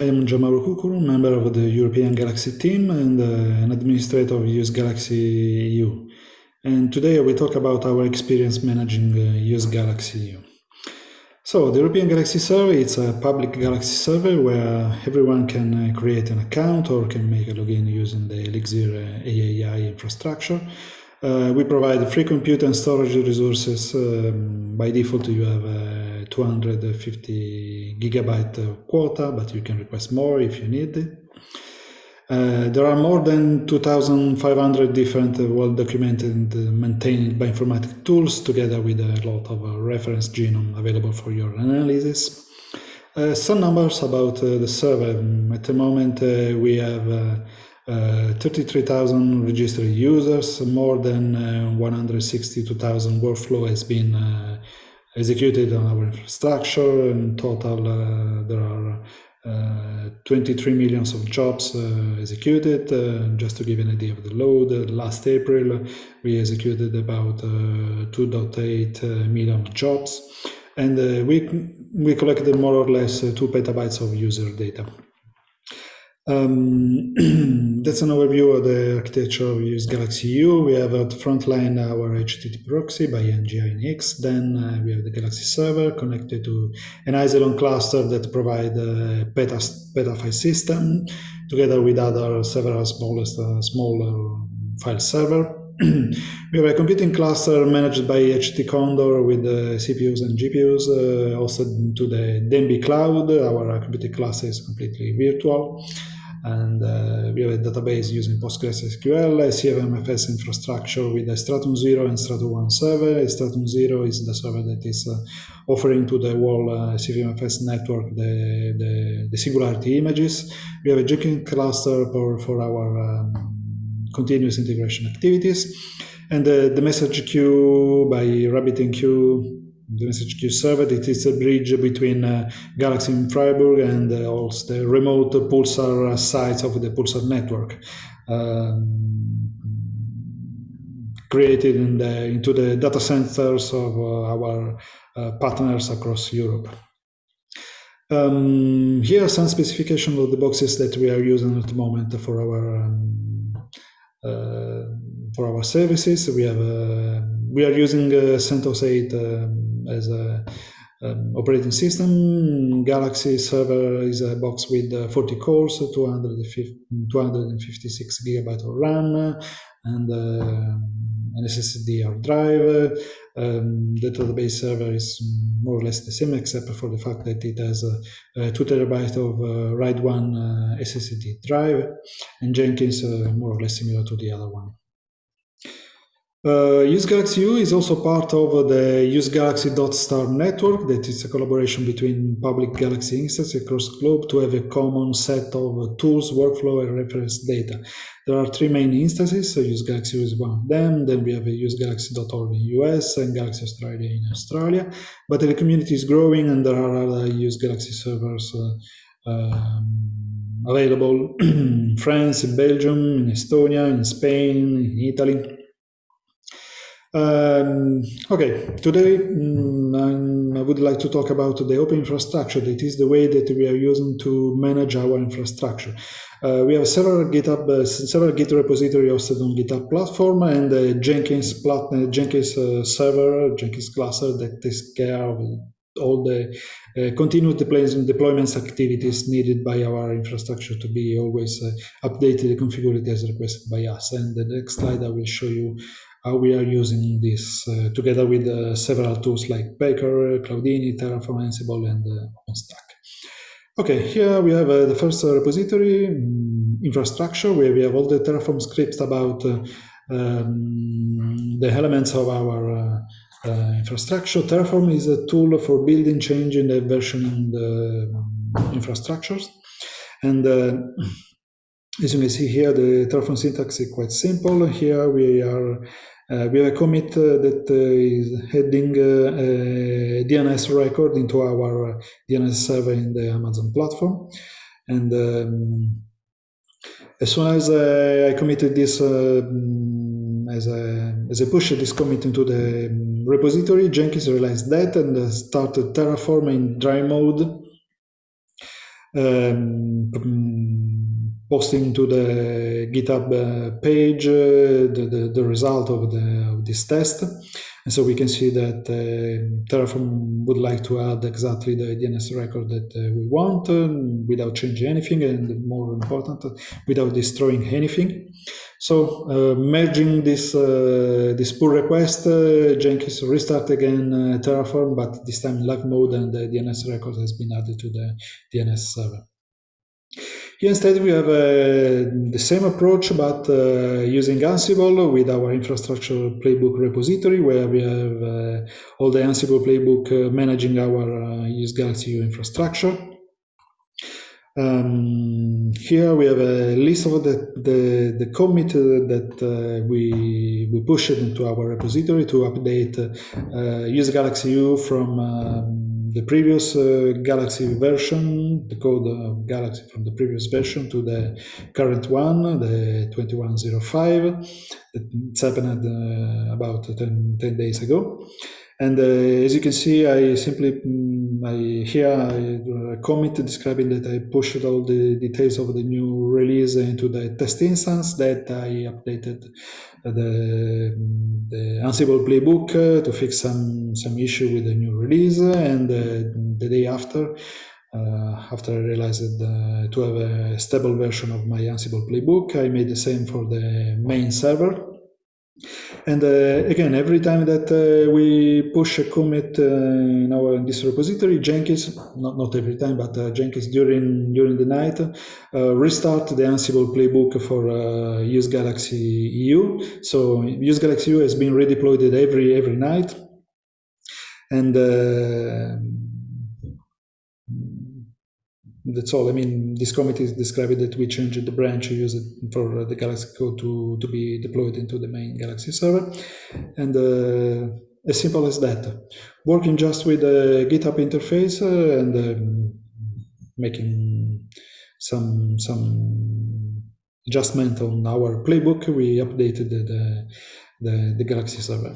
I am Gianmauro Cucuru, member of the European Galaxy team and uh, an administrator of Use Galaxy EU. And today we talk about our experience managing uh, Use Galaxy EU. So the European Galaxy Server, it's a public Galaxy server where everyone can uh, create an account or can make a login using the Elixir uh, AAI infrastructure. Uh, we provide free compute and storage resources. Um, by default, you have a 250 gigabyte quota, but you can request more if you need. Uh, there are more than 2,500 different uh, well-documented and maintained bioinformatic tools, together with a lot of uh, reference genome available for your analysis. Uh, some numbers about uh, the server. At the moment, we have uh, 33,000 registered users, more than uh, 162,000 workflow has been uh, executed on our infrastructure. In total, uh, there are uh, 23 millions of jobs uh, executed. Uh, just to give an idea of the load, uh, last April uh, we executed about 2.8 million jobs, and we we collected more or less two petabytes of user data. Um, that's an overview of the architecture we Use Galaxy U. We have at the front line our HTTP proxy by nginx. Then uh, we have the Galaxy server connected to an Isilon cluster that provide a beta, file system together with other several smallest, uh, smaller file server. we have a computing cluster managed by HT Condor with the CPUs and GPUs, uh, to the de.NBI cloud. Our computing cluster is completely virtual and uh, we have a database using PostgreSQL, a CVMFS infrastructure with a Stratum 0 and Stratum 1 server. A Stratum 0 is the server that is uh, offering to the whole uh, CVMFS network the, the, the, singularity images. We have a Jenkins cluster for, for our um, continuous integration activities. And the message queue by RabbitMQ the message queue server. It is a bridge between uh, Galaxy in Freiburg and uh, also the remote Pulsar sites of the Pulsar network. Um, created in the, into the data centers of uh, our uh, partners across Europe. Um, here are some specifications of the boxes that we are using at the moment for our um, uh, for our services. We have uh, we are using CentOS 8 um, as a um, operating system. Galaxy server is a box with uh, 40 cores, 256 gigabyte of RAM, and uh, an SSD hard drive. Um, the database server is more or less the same, except for the fact that it has uh, uh, 2 terabyte of uh, RAID 1 uh, SSD drive, and Jenkins more or less similar to the other one. Uh, U is also part of the UseGalaxy.star network that is a collaboration between public Galaxy instances across globe to have a common set of tools, workflow, and reference data. There are three main instances, so UseGalaxy is one of them, then we have a UseGalaxy.org in US and Galaxy Australia in Australia, but the community is growing and there are other UseGalaxy servers uh, um, available in France, in Belgium, in Estonia, in Spain, in Italy. Um, okay, today um, I would like to talk about the open infrastructure. That is the way that we are using to manage our infrastructure. Uh, we have several GitHub, uh, several Git repository hosted on GitHub platform and uh, Jenkins plat uh, Jenkins uh, server, Jenkins cluster that takes care of all the uh, continuous deployments, activities needed by our infrastructure to be always updated and configured as requested by us. And the next slide I will show you we are using this uh, together with uh, several tools like Packer, Cloudini, Terraform, Ansible, and uh, OpenStack. Okay, here we have uh, the first repository um, infrastructure where we have all the Terraform scripts about uh, um, the elements of our uh, infrastructure. Terraform is a tool for building, changing, and versioning the infrastructures. And as you may see here, the Terraform syntax is quite simple. Here we are uh, we have a commit uh, that uh, is heading a DNS record into our DNS server in the Amazon platform. And um, as soon as I committed this um, as a, as a push this commit into the um, repository, Jenkins realized that and started Terraform in dry mode um, posting to the GitHub uh, page uh, the, the, the, result of, the, of this test. And so we can see that uh, Terraform would like to add exactly the DNS record that uh, we want uh, without changing anything and more important, without destroying anything. So uh, merging this this pull request, Jenkins restart again Terraform, but this time in live mode and the DNS record has been added to the DNS server. Here instead we have uh, the same approach but uh, using Ansible with our infrastructure playbook repository where we have uh, all the Ansible playbook managing our use Galaxy U infrastructure. Um, here we have a list of the, the, the commit that uh, we, we pushed into our repository to update uh, use Galaxy U from um, the previous uh, Galaxy version, the code of Galaxy from the previous version to the current one, the 2105. It's happened uh, about 10, 10 days ago. And uh, as you can see, I simply, mm, I here I a commit describing that I pushed all the details of the new release into the test instance that I updated the, the Ansible playbook uh, to fix some, some issue with the new release. And uh, the day after, uh, after I realized uh, to have a stable version of my Ansible playbook, I made the same for the main server and uh, again, every time that uh, we push a commit uh, in our in this repository, Jenkins, not, not every time, but uh, Jenkins during during the night, uh, restart the Ansible playbook for uh, Use Galaxy EU. So Use Galaxy EU has been redeployed every every night. And that's all. I mean, this committee is describing that we changed the branch, use it for the Galaxy code to, to be deployed into the main Galaxy server. And uh, as simple as that. Working just with the GitHub interface uh, and um, making some some adjustment on our playbook, we updated the, the, the Galaxy server.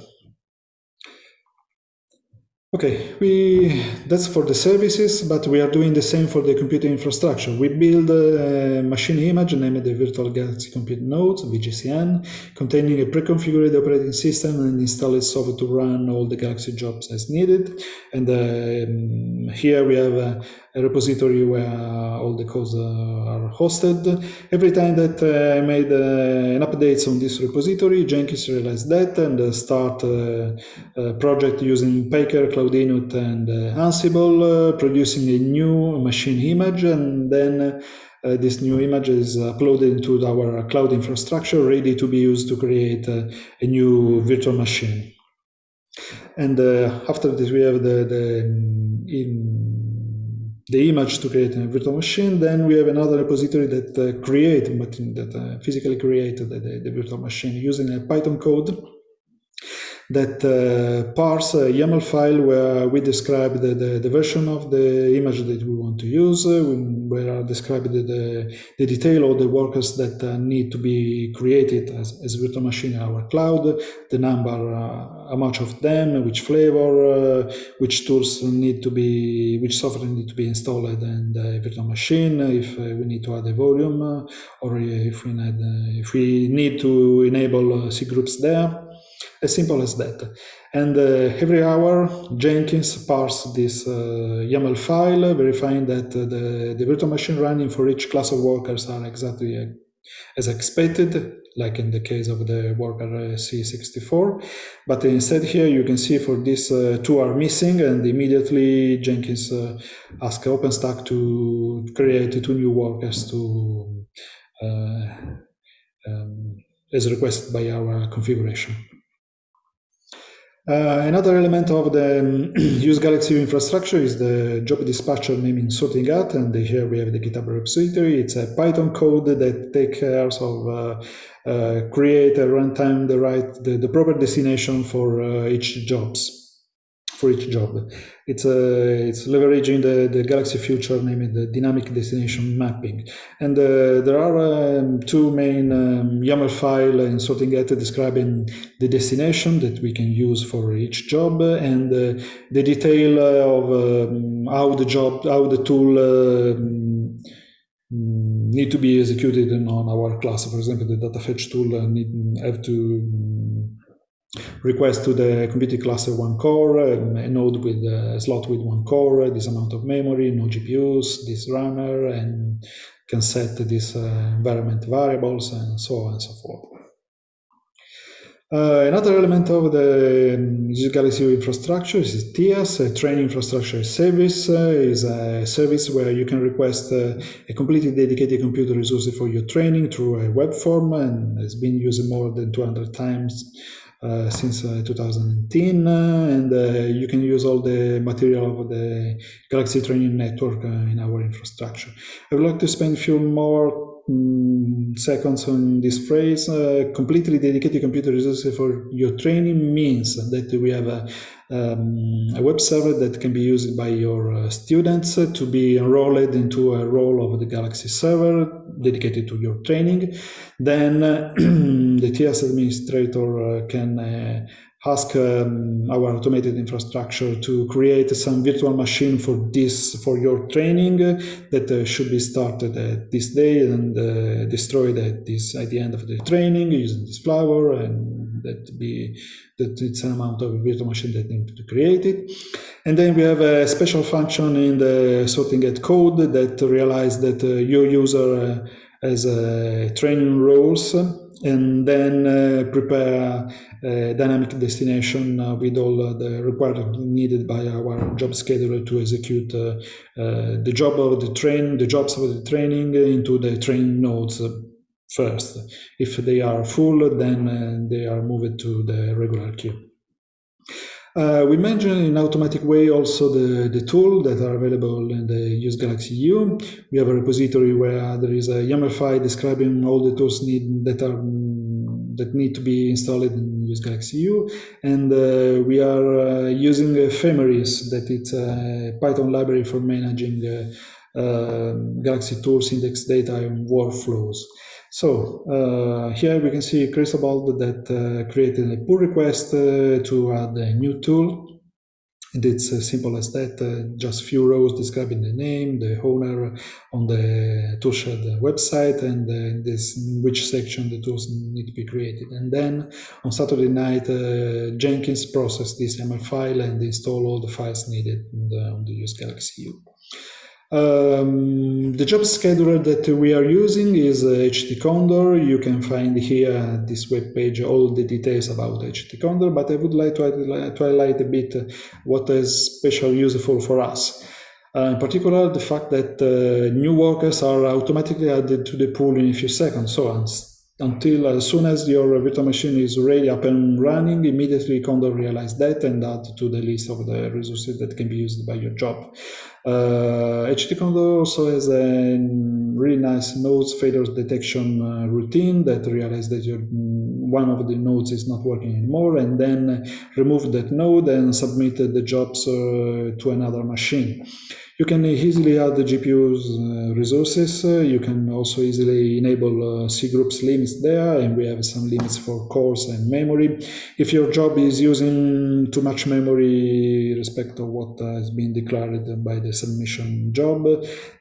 Okay, we that's for the services, but we are doing the same for the computer infrastructure. We build a machine image named the Virtual Galaxy Compute Nodes, VGCN, containing a pre-configured operating system and installed software to run all the Galaxy jobs as needed. And uh, here we have a repository where all the codes are hosted. Every time that uh, I made uh, an update on this repository, Jenkins realized that and uh, start a project using Packer, Cloud Init, and Ansible, producing a new machine image, and then uh, this new image is uploaded into our cloud infrastructure, ready to be used to create uh, a new virtual machine. And uh, after this, we have the, the in the image to create a virtual machine. Then we have another repository that uh, create, that uh, physically created the, the, virtual machine using a Python code that uh, parse a YAML file where we describe the, the, the, version of the image that we want to use, uh, where are described the, the, detail of the workers that uh, need to be created as, as virtual machine in our cloud, the number, uh, how much of them, which flavor, uh, which tools need to be, which software need to be installed in the virtual machine, if uh, we need to add a volume, or if we need, if we need to enable C groups there. As simple as that. And uh, every hour, Jenkins parses this uh, YAML file, verifying that uh, the, the virtual machine running for each class of workers are exactly uh, as expected, like in the case of the worker uh, C64. But instead here you can see for this uh, two are missing and immediately Jenkins uh, asks OpenStack to create two new workers to um, as requested by our configuration. Uh, another element of the um, use Galaxy infrastructure is the job dispatcher naming Sorting Hat, and here we have the GitHub repository. It's a Python code that takes care of uh, uh, create a runtime the right the, the proper destination for each jobs for each job. It's uh, it's leveraging the, the Galaxy Future, named the dynamic destination mapping. And uh, there are um, two main um, YAML file in Sorting Hat describing the destination that we can use for each job and uh, the detail of um, how the job, how the tool um, need to be executed on our class. For example, the data fetch tool need have to request to the computing cluster one core, um, a node with a slot with one core, this amount of memory, no GPUs, this runner, and can set this uh, environment variables and so on and so forth. Uh, another element of the um, Galaxy infrastructure is TIaaS, a training infrastructure service, uh, is a service where you can request uh, a completely dedicated computer resource for your training through a web form and has been used more than 200 times uh, since uh, 2010 uh, and you can use all the material of the Galaxy Training Network in our infrastructure. I would like to spend a few more um, seconds on this phrase. completely dedicated computer resources for your training means that we have a um, a web server that can be used by your uh, students to be enrolled into a role of the Galaxy server dedicated to your training. Then uh, the TIaaS administrator uh, can uh, ask um, our automated infrastructure to create some virtual machine for this for your training that uh, should be started at this day and uh, destroyed at this at the end of the training using this flower and that be that it's an amount of virtual machine that need to create it and then we have a special function in the Sorting Hat code that realize that uh, your user uh, has uh, training roles and then uh, prepare a dynamic destination uh, with all the required needed by our job scheduler to execute uh, uh, the job of the train, the jobs of the training into the training nodes first. If they are full, then they are moved to the regular queue. Uh, we mentioned in automatic way also the, the tool that are available in the Use Galaxy U. We have a repository where there is a YAML file describing all the tools need that are that need to be installed in Use Galaxy U. And uh, we are uh, using Ephemeris, that it's a Python library for managing uh, uh, Galaxy tools, index data, and workflows. So uh, here we can see Cristobal that uh, created a pull request uh, to add a new tool. And it's as simple as that, uh, just few rows describing the name, the owner on the toolshed website, and uh, this which section the tools need to be created. And then on Saturday night, Jenkins processed this YAML file and install all the files needed on the, on the Use Galaxy U. Um, the job scheduler that we are using is uh, HT Condor. You can find here this web page all the details about HT Condor, but I would like to, to highlight a bit what is special useful for us. Uh, in particular, the fact that uh, new workers are automatically added to the pool in a few seconds. So until as soon as your virtual machine is ready up and running, immediately Condor realize that and add to the list of the resources that can be used by your job. Uh, HT Condor also has a really nice nodes failure detection uh, routine that realizes that your, one of the nodes is not working anymore and then remove that node and submit the jobs uh, to another machine. You can easily add the GPU's uh, resources. Uh, you can also easily enable uh, C groups limits there, and we have some limits for cores and memory. If your job is using too much memory respect of what has been declared by the submission job,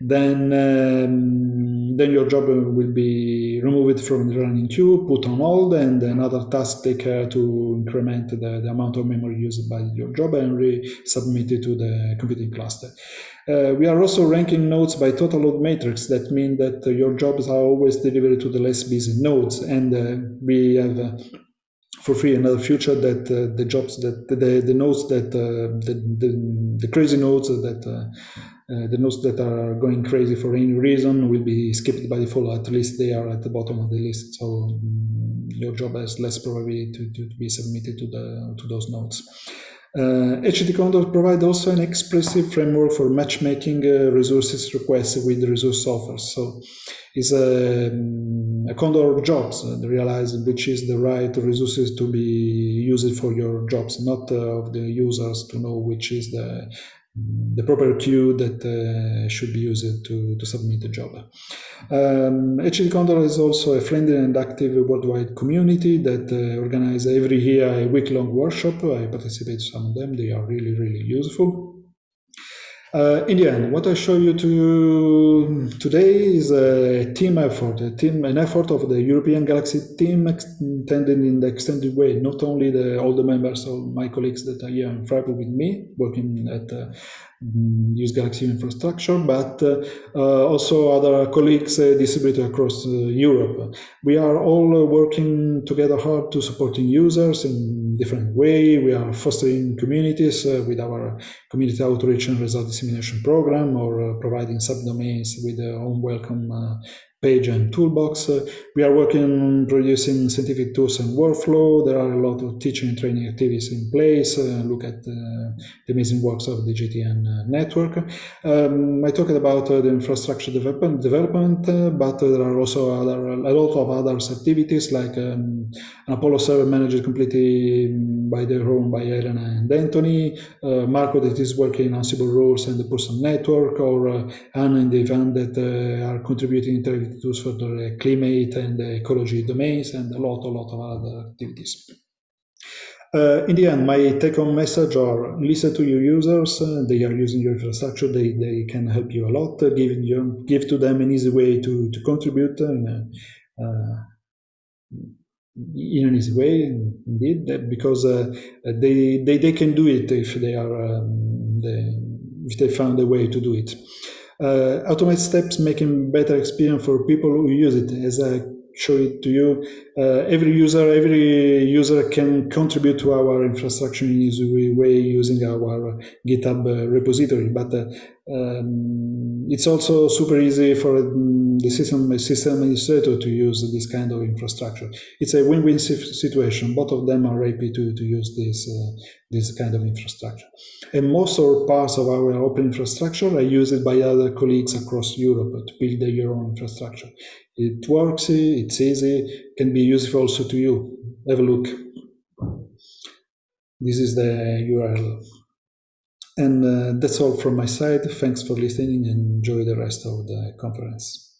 then um, then your job will be removed from the running queue, put on hold, and another task take care to increment the, the amount of memory used by your job and resubmit it to the computing cluster. Uh, we are also ranking nodes by total load matrix. That means that uh, your jobs are always delivered to the less busy nodes. And uh, we have uh, for free another feature that uh, the jobs that the, the nodes that uh, the, the, the, crazy nodes that the nodes that are going crazy for any reason will be skipped by default. At least they are at the bottom of the list. So um, your job has less probability to, to, be submitted to the to those nodes. Uh, HT Condor provides also an expressive framework for matchmaking uh, resources requests with resource offers. So it's a, um, a Condor of jobs, uh, realize which is the right resources to be used for your jobs, not uh, of the users to know which is the the proper queue that uh, should be used to, to submit the job. Um, HT Condor is also a friendly and active worldwide community that uh, organize every year a week-long workshop. I participate in some of them. They are really, really useful. Uh, in the end, what I show you to today is a team effort, a team, an effort of the European Galaxy team intended in the extended way, not only the, all the members of my colleagues that are here in Freiburg with me, working at uh, use Galaxy infrastructure, but uh, uh, also other colleagues uh, distributed across Europe. We are all working together hard to supporting users in different way. We are fostering communities with our community outreach and result dissemination program or providing subdomains with their own welcome page and toolbox. Uh, we are working on producing scientific tools and workflow. There are a lot of teaching and training activities in place. Uh, look at uh, the amazing works of the GTN uh, network. Um, I talked about the infrastructure development, development but there are also other, a lot of other activities like um, an Apollo server managed completely by the own by Elena and Anthony, Marco that is working on Ansible rules and the Pulsar network, or Anna and event that are contributing tools for the climate and the ecology domains and a lot, a lot of other activities. Uh, in the end, my take-home message are listen to your users. Uh, they are using your infrastructure. They, they can help you a lot. Uh, give, you, give to them an easy way to, to contribute in, uh, in an easy way, indeed, because uh, they, they, they can do it if they are um, they, if they found a way to do it uh, Uh, automate steps making better experience for people who use it as I show it to you. Uh, every user, every user can contribute to our infrastructure in easy way using our GitHub uh, repository. But uh, um, it's also super easy for um, the system system administrator to use this kind of infrastructure. It's a win-win situation. Both of them are happy to, to use this uh, this kind of infrastructure. And most or parts of our open infrastructure are used by other colleagues across Europe to build their own infrastructure. It works, it's easy, can be useful also to you. Have a look. This is the URL. And uh, that's all from my side. Thanks for listening and enjoy the rest of the conference.